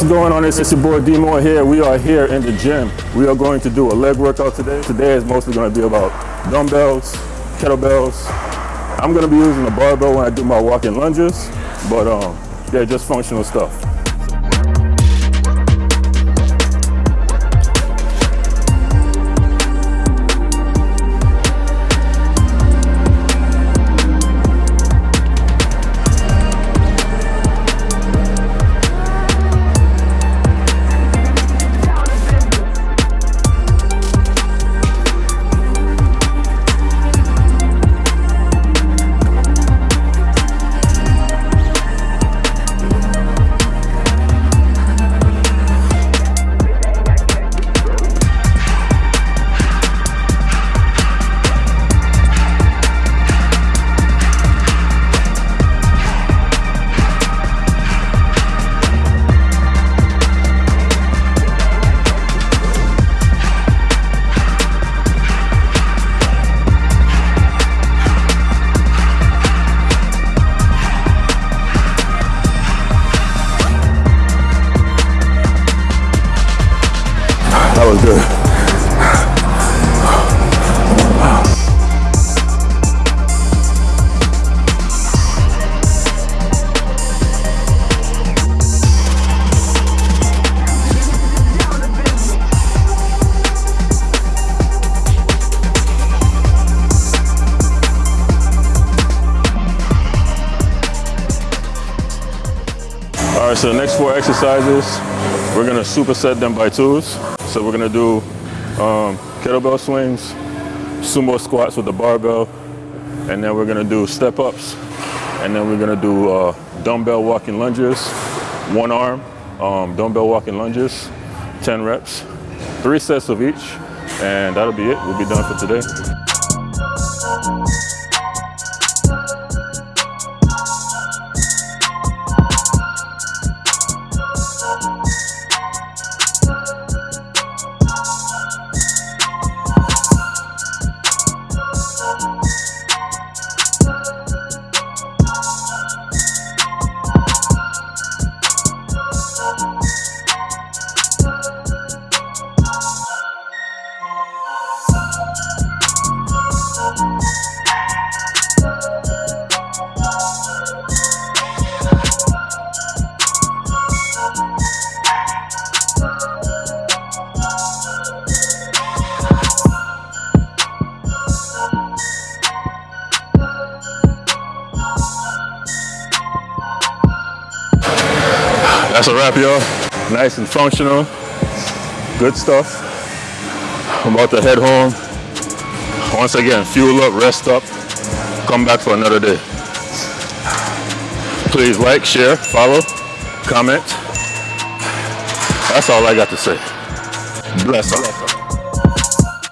What's going on? It's your boy D here. We are here in the gym. We are going to do a leg workout today. Today is mostly going to be about dumbbells, kettlebells. I'm going to be using a barbell when I do my walking lunges, but um, yeah, just functional stuff. Was good. All right, so the next four exercises, we're gonna superset them by twos. So we're gonna do um, kettlebell swings, sumo squats with the barbell, and then we're gonna do step ups, and then we're gonna do uh, dumbbell walking lunges, one arm, um, dumbbell walking lunges, 10 reps, three sets of each, and that'll be it. We'll be done for today. That's a wrap, y'all. Nice and functional. Good stuff. I'm about to head home. Once again, fuel up, rest up, come back for another day. Please like, share, follow, comment. That's all I got to say. Bless up.